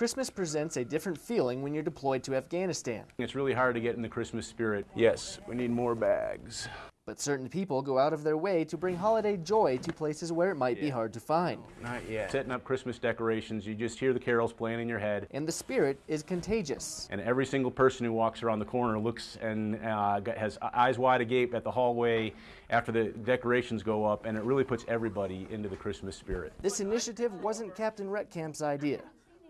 Christmas presents a different feeling when you're deployed to Afghanistan. It's really hard to get in the Christmas spirit. Yes, we need more bags. But certain people go out of their way to bring holiday joy to places where it might yeah. be hard to find. Not yet. Setting up Christmas decorations, you just hear the carols playing in your head. And the spirit is contagious. And every single person who walks around the corner looks and uh, has eyes wide agape at the hallway after the decorations go up, and it really puts everybody into the Christmas spirit. This initiative wasn't Captain Retkamp's idea.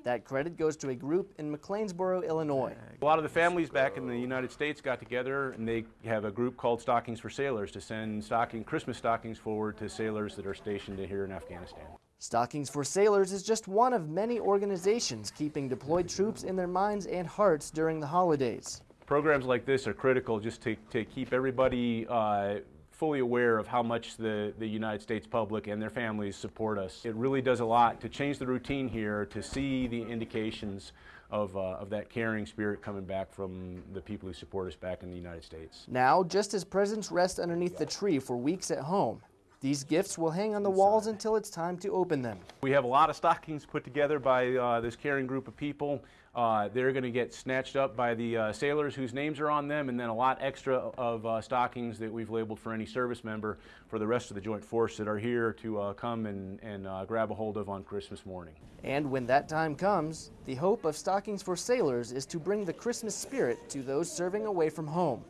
That credit goes to a group in McLeansboro, Illinois. A lot of the families back in the United States got together and they have a group called Stockings for Sailors to send stocking, Christmas stockings forward to sailors that are stationed here in Afghanistan. Stockings for Sailors is just one of many organizations keeping deployed troops in their minds and hearts during the holidays. Programs like this are critical just to, to keep everybody uh, fully aware of how much the, the United States public and their families support us. It really does a lot to change the routine here, to see the indications of, uh, of that caring spirit coming back from the people who support us back in the United States. Now, just as presents rest underneath the tree for weeks at home, these gifts will hang on the walls until it's time to open them. We have a lot of stockings put together by uh, this caring group of people. Uh, they're going to get snatched up by the uh, sailors whose names are on them, and then a lot extra of uh, stockings that we've labeled for any service member for the rest of the Joint Force that are here to uh, come and, and uh, grab a hold of on Christmas morning. And when that time comes, the hope of Stockings for Sailors is to bring the Christmas spirit to those serving away from home.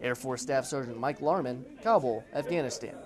Air Force Staff Sergeant Mike Larman, Kabul, Afghanistan.